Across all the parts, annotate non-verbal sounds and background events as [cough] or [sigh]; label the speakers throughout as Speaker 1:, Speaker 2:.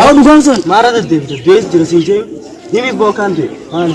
Speaker 1: Awa dugan sun.
Speaker 2: Mara da devi, devi jira sinje. Devi bokan devi. Mana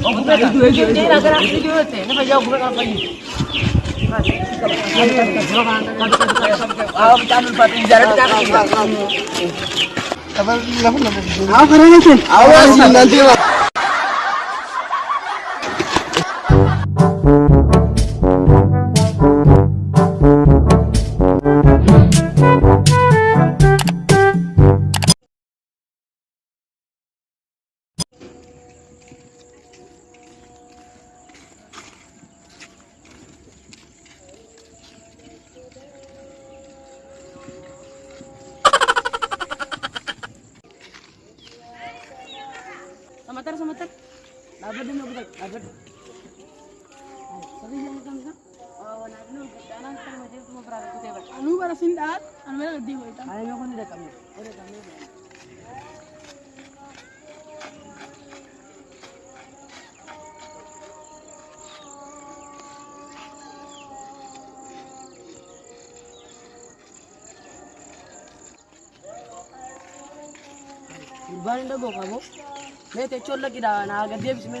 Speaker 3: Oh, bukan itu itu. Ini rasa itu
Speaker 4: juga teh. Ini jauh bukan apa ini.
Speaker 1: Awas nanti
Speaker 4: channel पर जरा kan. Awan kena sun. आवाज़ nanti mah Samatar samatar. Dapat din mo dapat. Anu bara sindat, anu bara gadi hoy ta. Ay ko ni kami. Ore kami. Urban da go kamo. मैं ते चोर लगी रहा ना आगे देव में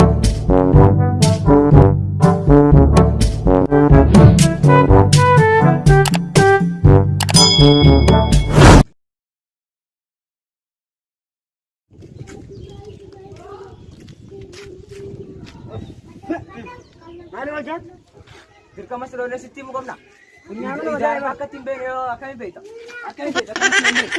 Speaker 4: [laughs]
Speaker 3: nasi timu kau nak.
Speaker 4: Punya mana dah
Speaker 3: makan timbel, akan ibat. Akan ibat, de ibat.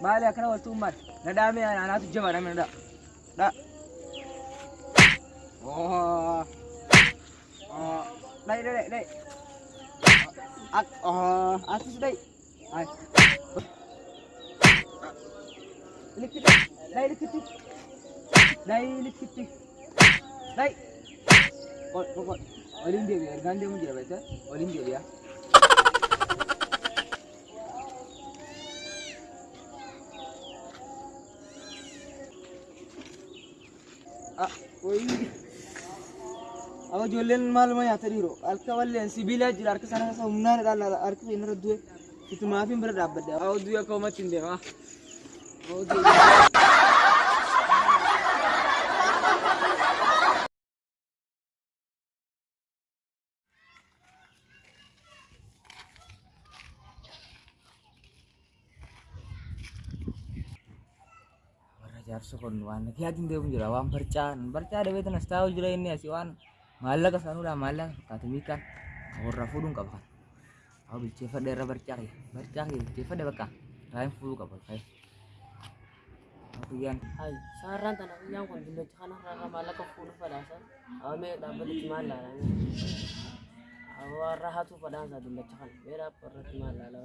Speaker 3: Mahali akana watu umat. Na dame anatu jema na menda. Da. Oh. Oh. Dai dai dai. Ak oh, asis dai. Ai. Likit. Dai likit. Dai likit. Dai. Kok kok. Olimpiade, gandhe mundiya baita. Olimpiade dia. ಅವ ಜೊಲ್ಲೆನ್ mall ಮೈ ಹತ್ತರಿರೋ ಅಲ್ಕವಲ್ಲೆ ಸಿಬಿಲ ಜಿರ ಅರ್ಕ ಸನಸ ಉನ್ನಾನ ದಾಲ ಅರ್ಕ ಏನರ ದುವೆ ಇತ್ತು ಮಾಫಿನ್ ಬರ ಡಾಬ್ಬದ ಅವ ದುವೆ ಕೋಮ ತಿಂದೇವಾ ಹೌದು jar sukun wan. Ki hatin de bunjura wan barcan barca de wetan stau jula ini si wan. Malah sanu da malah katemikan awra fudun ka bakan aw bil cefa de ra barca ki barca ki cefa de baka rain fulu ka bakan hai.
Speaker 4: Saran tanah yang kon bindo chana rara malak ka fulu padasa aw me da bal Aku aw rahatu padasa bindo chana mera parat malala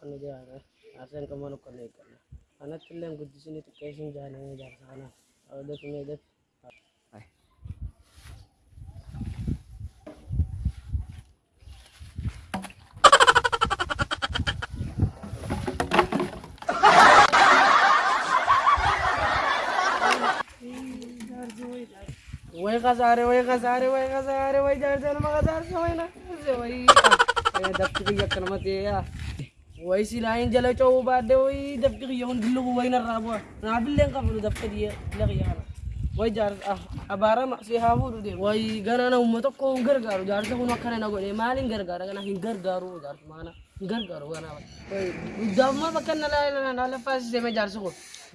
Speaker 4: kuma takka nokkannu jedhama. Jaarsi kuma nokkannu eegganna. Kanatti illee guddisni xiqqeessuun jaalanii jaarsa kanaaf. Ta'uu defi mee defi.
Speaker 3: Hai.
Speaker 4: Wai kasare, wai kasare, wai kasare, wai jaarsa nama kasaarsa, wai na kasaarsa, wai. Eh, Dafti kiyya akka namatti yaa. Wai silaa hin jala cawuu baadde, wai dafti kiyya hundi lugu wai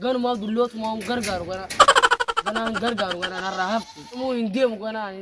Speaker 4: ganumaaf dullootumaa hin gargaaru gana. Ganaan gargaaru ganaan har'a haftu. Immoo hin deemu ganaan